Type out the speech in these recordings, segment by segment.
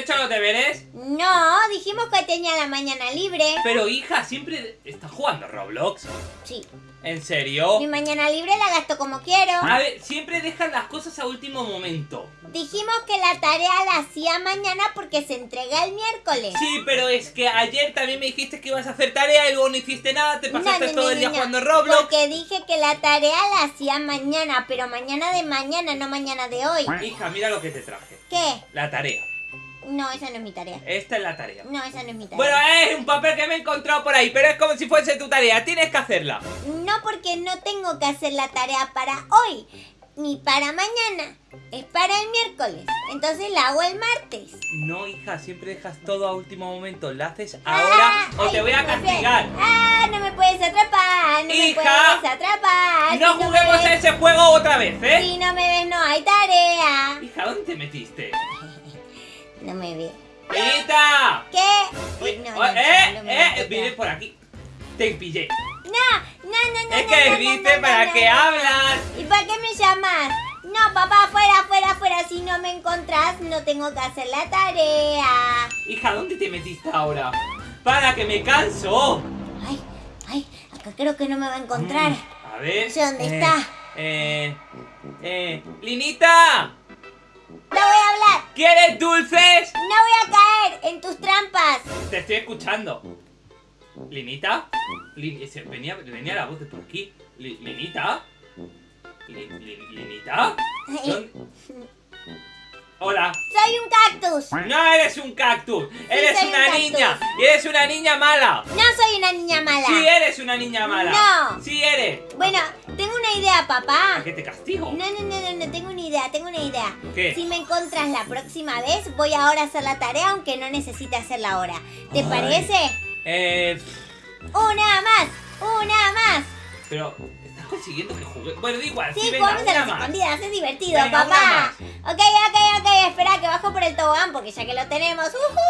hecho los deberes? No, dijimos que tenía la mañana libre. Pero hija, siempre estás jugando Roblox. Sí. ¿En serio? Mi mañana libre la gasto como quiero. A ver, siempre dejan las cosas a último momento. Dijimos que la tarea la hacía mañana porque se entrega el miércoles. Sí, pero es que ayer también me dijiste que ibas a hacer tarea y luego no hiciste nada, te No, pasaste no, todo no, el día no, no. jugando Roblox. Porque dije que la tarea la hacía mañana, pero mañana de mañana, no mañana de hoy. Hija, mira lo que te traje. ¿Qué? La tarea. No, esa no es mi tarea. Esta es la tarea. No, esa no es mi tarea. Bueno, es un papel que me he encontrado por ahí, pero es como si fuese tu tarea. Tienes que hacerla. No porque no tengo que hacer la tarea para hoy, ni para mañana. Es para el miércoles. Entonces la hago el martes. No, hija, siempre dejas todo a último momento. La haces ahora Ah, o te voy a no castigar. Ah, no me puedes atrapar, no Hija, me puedes atrapar. No Si juguemos a ves- ese juego otra vez, ¿eh? Si no me ves, no hay tarea. Hija, ¿dónde te metiste? No me ves. ¡Linita! ¿Qué? Uy, No, oh, no, ¡Eh! no ¡Eh! tocar. Vienes por aquí. Te pillé. No, no, no, no. Es que viste para qué hablas. ¿Y para qué me llamas? No, papá, fuera, fuera, fuera. Si no me encontrás, no tengo que hacer la tarea. Hija, ¿dónde te metiste ahora? ¡Para que me canso! Ay, ay, acá creo que no me va a encontrar. Mm, A ver. No sé dónde eh, está. Eh. Eh. ¡Linita! No voy a hablar. ¿Quieres dulces? No voy a caer en tus trampas. Te estoy escuchando. ¿Linita? Lin- ese- venía, venía la voz de por aquí. Li- ¿Linita? Li- li- ¿Linita? Hola. Soy un cactus. No eres un cactus. Eres un una niña. Y eres una niña mala. No soy una niña mala. Sí eres una niña mala. No. Sí Bueno, tengo una idea, papá. ¿A qué te castigo? No, no, no, no, no, tengo una idea, tengo una idea. ¿Qué? Si me encontras la próxima vez, voy ahora a hacer la tarea, aunque no necesite hacerla ahora. ¿Te Ay. parece? Eh. Una más, una más. Pero. ¿Estás consiguiendo que juegue? Bueno, da igual. Sí, Sí, venga, una las escondidas, es divertido, Venga, papá. Ok, ok, ok, espera que bajo por el tobogán porque ya que lo tenemos. ¡Ujú!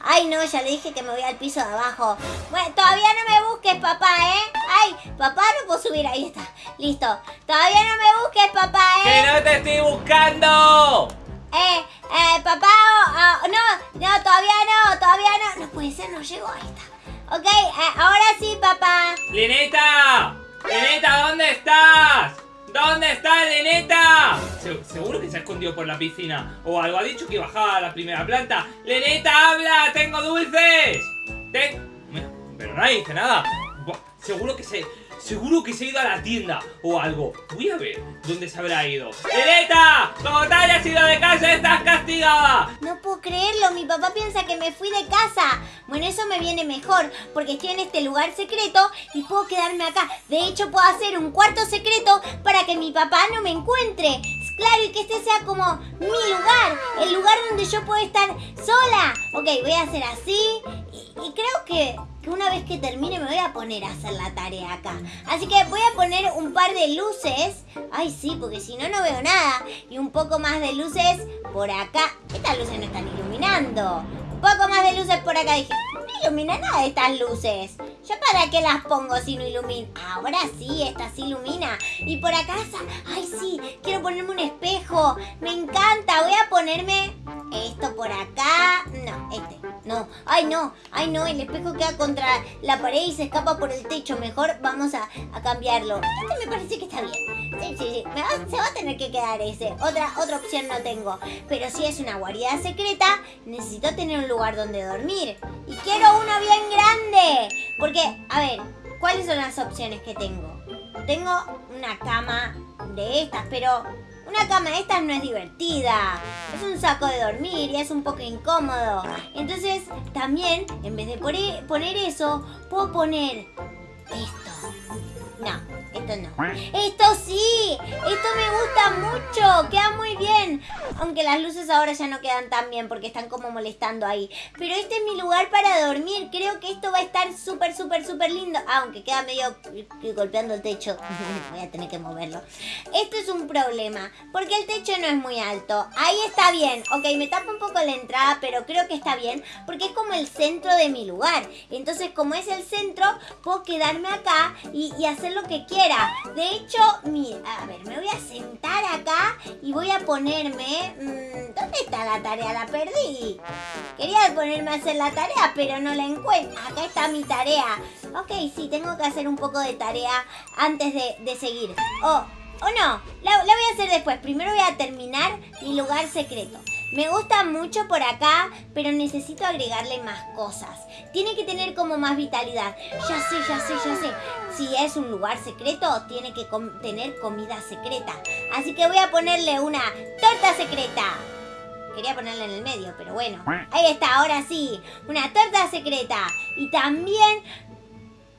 Ay, no, ya le dije que me voy al piso de abajo. Bueno, todavía no me busques, papá, ¿eh? Ay, papá, no puedo subir, ahí está. Listo. Todavía no me busques, papá, ¡Que ¿eh? no te estoy buscando! Eh, eh, papá, oh, oh, no, no, todavía no, todavía no. No puede ser, no llego, ahí está. Ok, eh, ahora sí, papá. ¡Lineta! ¡Lineta, ¿dónde estás? ¿Dónde estás, Lineta? Se- seguro que se ha escondido por la piscina o algo. Ha dicho que bajaba a la primera planta. ¡Lineta, habla! ¡Tengo dulces! Ten- Pero no dice nada. Seguro que se... Seguro que se ha ido a la tienda o algo. Voy a ver dónde se habrá ido. ¡Lineta! ¡Como te hayas ido de casa, estás castigada! No puedo creerlo, mi papá piensa que me fui de casa. Bueno, eso me viene mejor, porque estoy en este lugar secreto y puedo quedarme acá. De hecho, puedo hacer un cuarto secreto para que mi papá no me encuentre. Claro, y que este sea como mi lugar, el lugar donde yo puedo estar sola. Ok, voy a hacer así y creo que, una vez que termine me voy a poner a hacer la tarea acá. Así que voy a poner un par de luces. Ay, sí, porque si no, no veo nada. Y un poco más de luces por acá. Estas luces no están iluminando. Un poco más de luces por acá. Dije, no ilumina nada estas luces. ¿Yo para qué las pongo si no ilumina? Ahora sí, esta sí ilumina. Y por acá, ay sí, quiero ponerme un espejo. Me encanta. Voy a ponerme esto por acá. No, este. No, ay no, ay no, el espejo queda contra la pared y se escapa por el techo. Mejor vamos a, cambiarlo. Este me parece que está bien. Sí, sí, sí. Se va a tener que quedar ese. Otra, otra opción no tengo. Pero si es una guarida secreta, necesito tener un lugar donde dormir. Y quiero uno bien grande. Porque, a ver, ¿cuáles son las opciones que tengo? Tengo una cama de estas, pero una cama de estas no es divertida. Es un saco de dormir y es un poco incómodo. Entonces, también, en vez de pone- poner eso, puedo poner esto. Esto no. Esto sí, esto me gusta mucho, queda muy bien. Aunque las luces ahora ya no quedan tan bien porque están como molestando ahí. Pero este es mi lugar para dormir. Creo que esto va a estar súper, súper, súper lindo. Aunque queda medio golpeando el techo. Voy a tener que moverlo. Esto es un problema porque el techo no es muy alto. Ahí está bien. Ok, me tapa un poco la entrada, pero creo que está bien porque es como el centro de mi lugar. Entonces, como es el centro, puedo quedarme acá y hacer lo que quiera. De hecho, mira, a ver, me voy a sentar acá y voy a ponerme... mm, ¿Dónde está la tarea, la perdí. Quería ponerme a hacer la tarea, pero no la encuentro. Acá está mi tarea. Ok, sí, tengo que hacer un poco de tarea antes de, de seguir. Oh, o no, la voy a hacer después. Primero voy a terminar mi lugar secreto. Me gusta mucho por acá, pero necesito agregarle más cosas. Tiene que tener como más vitalidad. Ya sé, ya sé, ya sé. Si es un lugar secreto, tiene que tener comida secreta. Así que voy a ponerle una torta secreta. Quería ponerla en el medio, pero bueno. Ahí está, ahora sí. Una torta secreta. Y también...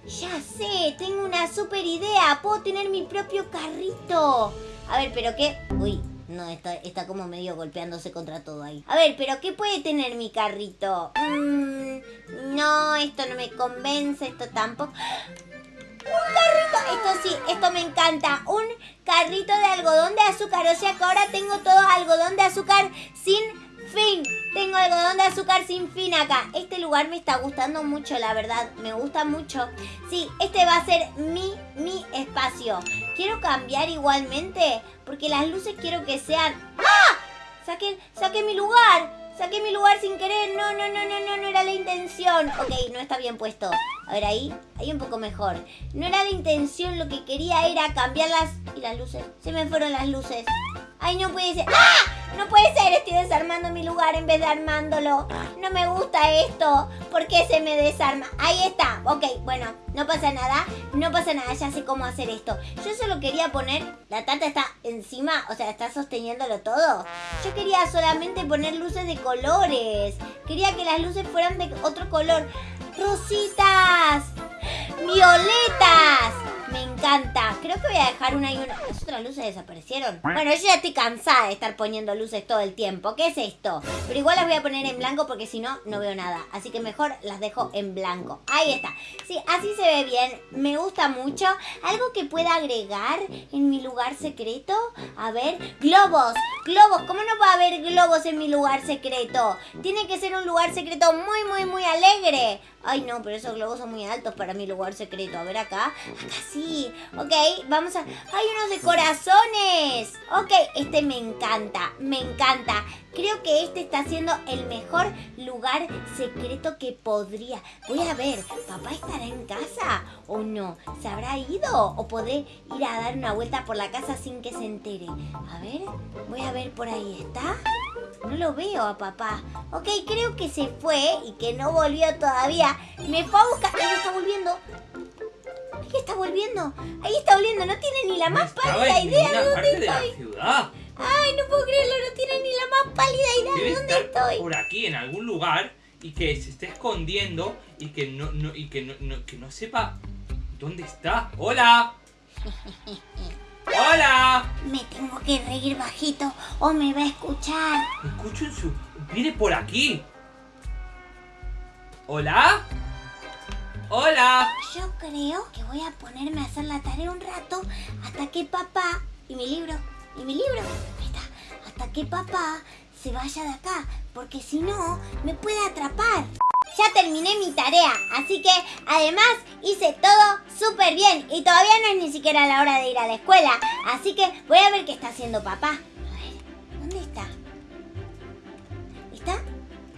Ya sé, tengo una super idea. Puedo tener mi propio carrito. A ver, pero qué... Uy, no, está, está como medio golpeándose contra todo ahí. A ver, pero ¿qué puede tener mi carrito? Mm, no, esto no me convence, esto tampoco. Un carrito, esto sí, esto me encanta. Un carrito de algodón de azúcar. O sea que ahora tengo todo algodón de azúcar sin fin. Tengo algodón de azúcar sin fin acá. Este lugar me está gustando mucho, la verdad. Me gusta mucho. Sí, este va a ser mi, mi espacio. Quiero cambiar igualmente. Porque las luces quiero que sean... ¡Ah! Saqué, saqué mi lugar. Saqué mi lugar sin querer. No, no, no, no, no, no era la intención. Ok, no está bien puesto. A ver, ahí, ahí un poco mejor. No era la intención, lo que quería era cambiarlas. Y las luces. Se me fueron las luces. Ay, no puede ser. ¡Ah! No puede ser, estoy desarmando mi lugar en vez de armándolo. No me gusta esto. ¿Por qué se me desarma? Ahí está. Ok, bueno, no pasa nada. No pasa nada, ya sé cómo hacer esto. Yo solo quería poner... La tarta está encima, o sea, está sosteniéndolo todo. Yo quería solamente poner luces de colores. Quería que las luces fueran de otro color. ¡Rositas! ¡Violetas! Encanta. Creo que voy a dejar una y una. Las otras luces desaparecieron. Bueno, yo ya estoy cansada de estar poniendo luces todo el tiempo. ¿Qué es esto? Pero igual las voy a poner en blanco porque si no, no veo nada. Así que mejor las dejo en blanco. Ahí está. Sí, así se ve bien. Me gusta mucho. Algo que pueda agregar en mi lugar secreto. A ver, globos. Globos. ¿Cómo no va a haber globos en mi lugar secreto? Tiene que ser un lugar secreto muy, muy, muy alegre. Ay, no, pero esos globos son muy altos para mi lugar secreto. A ver acá. Acá sí. Ok, vamos a... ¡Hay unos de corazones! Ok, este me encanta. Me encanta. Creo que este está siendo el mejor lugar secreto que podría. Voy a ver, ¿papá estará en casa o no? ¿Se habrá ido o podré ir a dar una vuelta por la casa sin que se entere? A ver, voy a ver por ahí. ¿Está? No lo veo a papá. Ok, creo que se fue y que no volvió todavía. Me fue a buscar. Ahí está volviendo. Ahí está volviendo. Ahí está volviendo. No tiene ni la más pálida idea de dónde estoy. Ay, no puedo creerlo. No más pálida idea de dónde estoy. por aquí, en algún lugar, y que se esté escondiendo y que no, no, y que no, no- que no sepa dónde está. ¡Hola! ¡Hola! Me tengo que reír bajito o me va a escuchar. Escucho en su... Viene por aquí. ¿Hola? ¡Hola! Yo creo que voy a ponerme a hacer la tarea un rato hasta que papá... Y mi libro, y mi libro, que papá se vaya de acá, porque si no, me puede atrapar. Ya terminé mi tarea, así que además hice todo súper bien y todavía no es ni siquiera la hora de ir a la escuela, así que voy a ver qué está haciendo papá. A ver, ¿dónde está? ¿Está?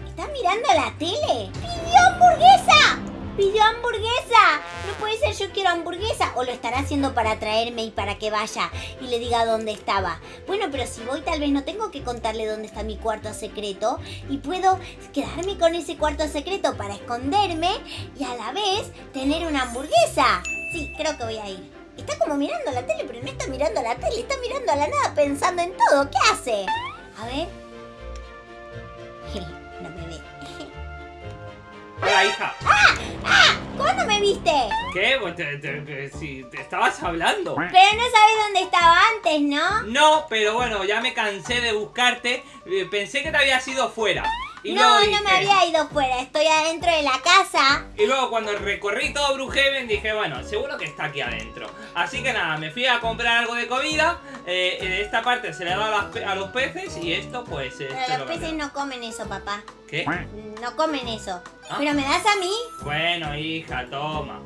¿Está mirando la tele? ¡Pidió hamburguesa! ¡Pidió hamburguesa! No puede ser, yo quiero hamburguesa. O lo estará haciendo para traerme y para que vaya y le diga dónde estaba. Bueno, pero si voy tal vez no tengo que contarle dónde está mi cuarto secreto. Y puedo quedarme con ese cuarto secreto para esconderme y a la vez tener una hamburguesa. Sí, creo que voy a ir. Está como mirando la tele, pero no está mirando la tele, está mirando a la nada pensando en todo. ¿Qué hace? A ver. Hola, hija. ¿Cuándo me viste? ¿Qué? Pues te- te- te- si te estabas hablando. Pero no sabes dónde estaba antes, ¿no? No, pero bueno, ya me cansé de buscarte. Eh, Pensé que te habías ido fuera. Y no, no me había ido fuera, estoy adentro de la casa. Y luego cuando recorrí todo Brujeven dije, bueno, seguro que está aquí adentro. Así que nada, me fui a comprar algo de comida. Eh, eh, esta parte se le da a, las a los peces y esto pues... esto es Pero lo los peces no comen eso, papá. ¿Qué? No comen eso. Ah. ¿Pero me das a mí? Bueno, hija, toma.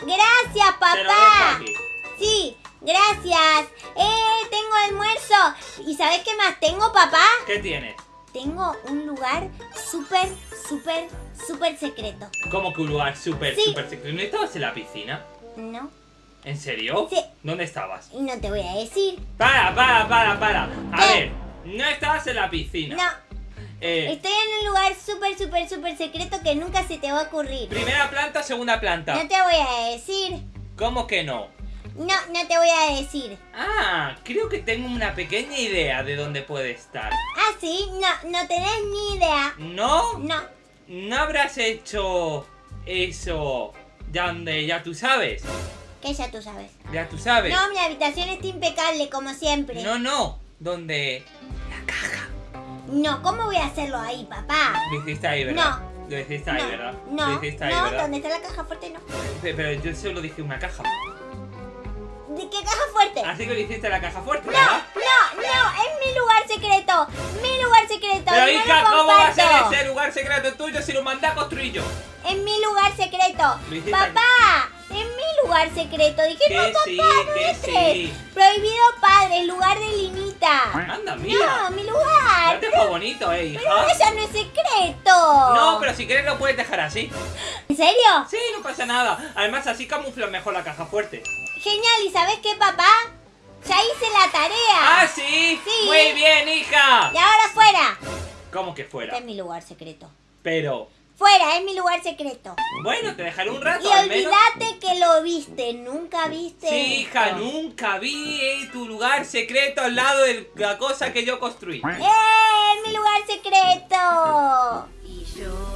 Gracias, Te lo dejo papá. aquí. Sí, gracias. Eh, tengo almuerzo. ¿Y sabes qué más tengo, papá? ¿Qué tienes? Tengo un lugar súper, súper, súper secreto. ¿Cómo que un lugar súper, Sí. súper secreto? ¿No estabas en la piscina? ¿No? ¿En serio? Sí. ¿Dónde estabas? Y no te voy a decir. Para, para, para, para. A ¿Qué? ver, no estabas en la piscina. No, Eh, estoy en un lugar súper, súper, súper secreto que nunca se te va a ocurrir. primera planta, segunda planta. No te voy a decir. ¿Cómo que no? No, no te voy a decir. Ah, creo que tengo una pequeña idea de dónde puede estar. Ah, sí, no, no tenés ni idea. ¿No? No, ¿No habrás hecho eso donde ya tú sabes? que ya tú sabes. Ya tú sabes. No, mi habitación está impecable, como siempre. no, no. Donde No, ¿cómo voy a hacerlo ahí, papá? lo hiciste ahí, ¿verdad? Lo hiciste ahí, no, ¿verdad? no, ahí, no, ¿verdad? donde está la caja fuerte no. Pe- Pero yo solo dije una caja. ¿De qué caja fuerte? Así que lo hiciste la caja fuerte, No, ¿verdad? no, no, es mi lugar secreto. Mi lugar secreto. Pero no hija, lo ¿cómo va a ser ese lugar secreto tuyo si lo mandé a construir yo? Es mi lugar secreto. Papá, es mi lugar secreto. Dije, no, papá, sí, no sí. Prohibido padre, lugar de Linita. Anda, mira. No, mi lugar. No te fue bonito, eh, Pero hija. eso no es secreto. No, pero si quieres lo puedes dejar así. ¿En serio? Sí, no pasa nada. Además, así camufla mejor la caja fuerte. Genial, ¿y sabes qué, papá? Ya hice la tarea. ¡Ah, sí! Sí. Muy bien, hija. Y ahora fuera. ¿Cómo que Este fuera? es mi lugar secreto. Pero, Fuera, es mi lugar secreto. bueno, te dejaré un Y rato menos. olvídate que lo viste, nunca viste. Sí, hija, esto. nunca vi eh, tu lugar secreto al lado de la cosa que yo construí. ¡Eh! ¡Es mi lugar secreto! y yo